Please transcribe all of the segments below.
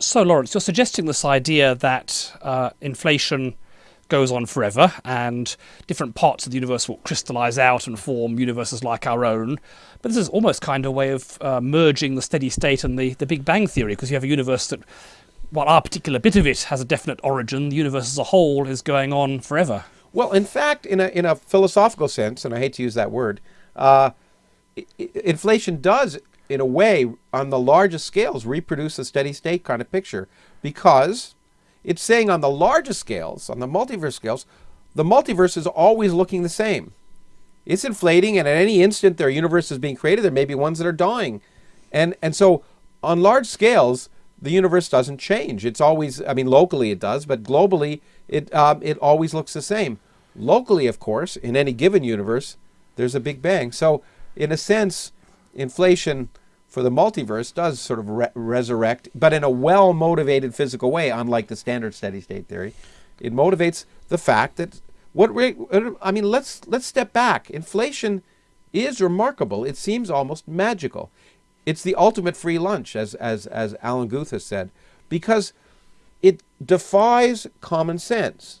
So, Lawrence, you're suggesting this idea that uh, inflation goes on forever and different parts of the universe will crystallize out and form universes like our own. But this is almost kind of a way of uh, merging the steady state and the, the Big Bang Theory because you have a universe that, while our particular bit of it has a definite origin, the universe as a whole is going on forever. Well, in fact, in a, in a philosophical sense, and I hate to use that word, uh, inflation does, in a way, on the largest scales, reproduce a steady state kind of picture because it's saying on the largest scales, on the multiverse scales, the multiverse is always looking the same. It's inflating, and at any instant their universe is being created. There may be ones that are dying. And, and so on large scales, the universe doesn't change. It's always, I mean, locally it does, but globally it, um, it always looks the same. Locally, of course, in any given universe, there's a Big Bang. So in a sense, inflation for the multiverse does sort of re resurrect, but in a well-motivated physical way, unlike the standard steady-state theory. It motivates the fact that what I mean, let's let's step back. Inflation is remarkable. It seems almost magical. It's the ultimate free lunch, as as as Alan Guth has said, because it defies common sense.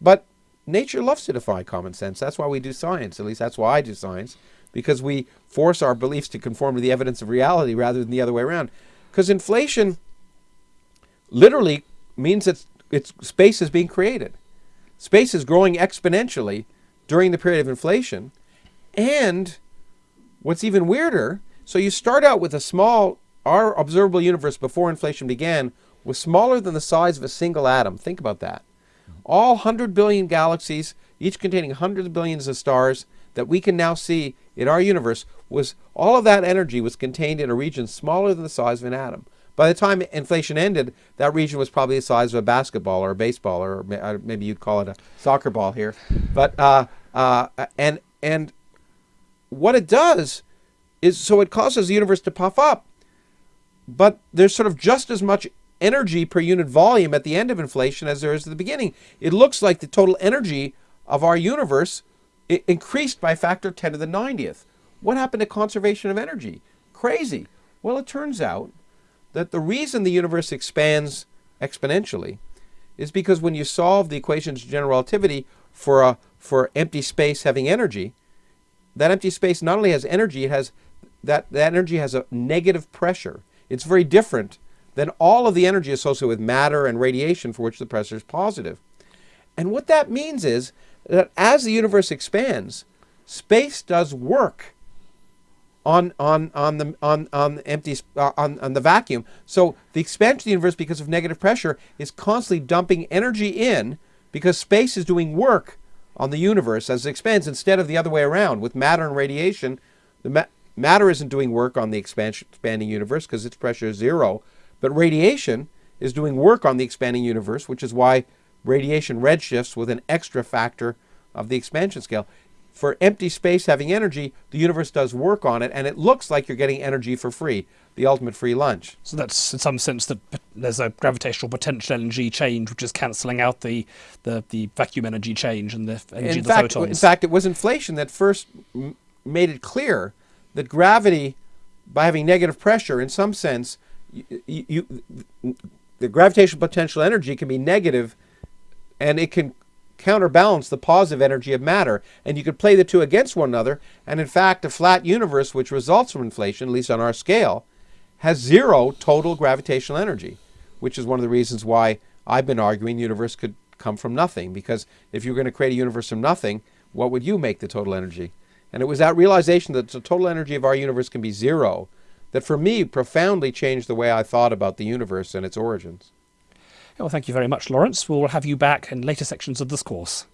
But nature loves to defy common sense. That's why we do science. At least that's why I do science because we force our beliefs to conform to the evidence of reality rather than the other way around. Because inflation literally means that it's, space is being created. Space is growing exponentially during the period of inflation. And what's even weirder, so you start out with a small, our observable universe before inflation began was smaller than the size of a single atom. Think about that. All 100 billion galaxies, each containing hundreds of billions of stars, that we can now see in our universe was all of that energy was contained in a region smaller than the size of an atom. By the time inflation ended, that region was probably the size of a basketball or a baseball, or uh, maybe you'd call it a soccer ball here. But uh, uh, and and what it does is so it causes the universe to puff up, but there's sort of just as much energy per unit volume at the end of inflation as there is at the beginning. It looks like the total energy of our universe it increased by a factor 10 to the 90th. What happened to conservation of energy? Crazy. Well, it turns out that the reason the universe expands exponentially is because when you solve the equations of general relativity for a for empty space having energy, that empty space not only has energy, it has that, that energy has a negative pressure. It's very different than all of the energy associated with matter and radiation for which the pressure is positive. And what that means is that as the universe expands, space does work on on on the on on empty uh, on on the vacuum. So the expansion of the universe because of negative pressure is constantly dumping energy in because space is doing work on the universe as it expands instead of the other way around with matter and radiation. The ma matter isn't doing work on the expansion expanding universe because its pressure is zero, but radiation is doing work on the expanding universe, which is why radiation redshifts with an extra factor of the expansion scale. For empty space having energy, the universe does work on it, and it looks like you're getting energy for free, the ultimate free lunch. So that's in some sense that there's a gravitational potential energy change, which is cancelling out the, the, the vacuum energy change and the energy in of the fact, photons. In fact, it was inflation that first made it clear that gravity, by having negative pressure, in some sense, you, you, the gravitational potential energy can be negative and it can counterbalance the positive energy of matter. And you could play the two against one another. And in fact, a flat universe, which results from inflation, at least on our scale, has zero total gravitational energy, which is one of the reasons why I've been arguing the universe could come from nothing. Because if you're going to create a universe from nothing, what would you make the total energy? And it was that realization that the total energy of our universe can be zero that for me profoundly changed the way I thought about the universe and its origins. Well, thank you very much, Lawrence. We'll have you back in later sections of this course.